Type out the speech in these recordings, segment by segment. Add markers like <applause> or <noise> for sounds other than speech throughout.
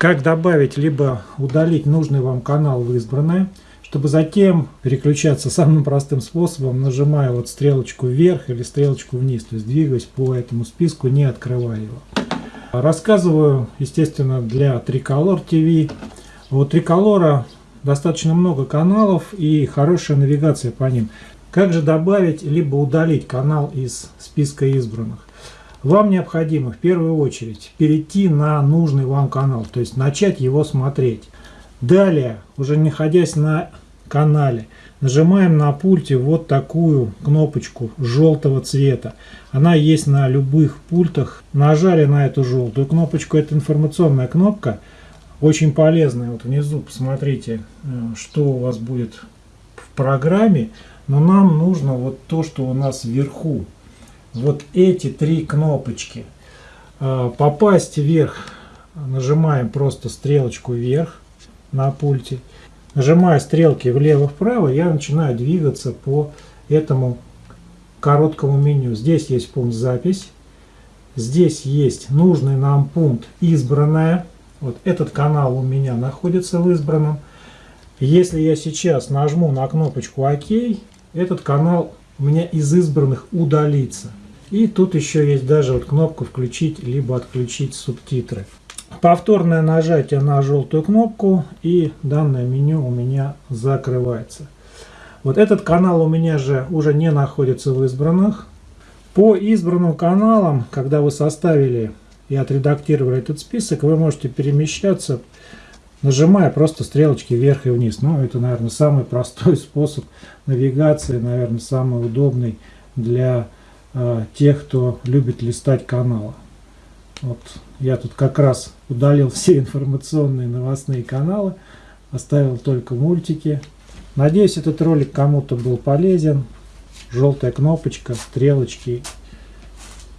как добавить либо удалить нужный вам канал в избранное, чтобы затем переключаться самым простым способом, нажимая вот стрелочку вверх или стрелочку вниз, то есть двигаясь по этому списку, не открывая его. Рассказываю, естественно, для Tricolor TV. У Tricolor достаточно много каналов и хорошая навигация по ним. Как же добавить либо удалить канал из списка избранных? Вам необходимо в первую очередь перейти на нужный вам канал, то есть начать его смотреть. Далее, уже находясь на канале, нажимаем на пульте вот такую кнопочку желтого цвета. Она есть на любых пультах. Нажали на эту желтую кнопочку, это информационная кнопка, очень полезная. Вот внизу посмотрите, э, что у вас будет в программе. Но нам нужно вот то, что у нас вверху вот эти три кнопочки. А, попасть вверх нажимаем просто стрелочку вверх на пульте. Нажимая стрелки влево-вправо, я начинаю двигаться по этому короткому меню. Здесь есть пункт «Запись». Здесь есть нужный нам пункт «Избранное». Вот этот канал у меня находится в избранном. Если я сейчас нажму на кнопочку «Ок», этот канал у меня из избранных удалится. И тут еще есть даже вот кнопка «Включить» либо «Отключить субтитры». Повторное нажатие на желтую кнопку и данное меню у меня закрывается. Вот этот канал у меня же уже не находится в избранных. По избранным каналам, когда вы составили и отредактировали этот список, вы можете перемещаться, нажимая просто стрелочки вверх и вниз. Ну, это, наверное, самый <laughs> простой способ навигации, наверное, самый удобный для Э, тех, кто любит листать каналы. Вот я тут как раз удалил <laughs> все информационные новостные каналы, оставил только мультики. Надеюсь, этот ролик кому-то был полезен. Желтая кнопочка, стрелочки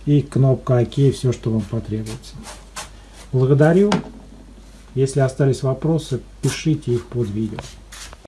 и кнопка ОК, все, что вам потребуется. Благодарю. Если остались вопросы, пишите их под видео.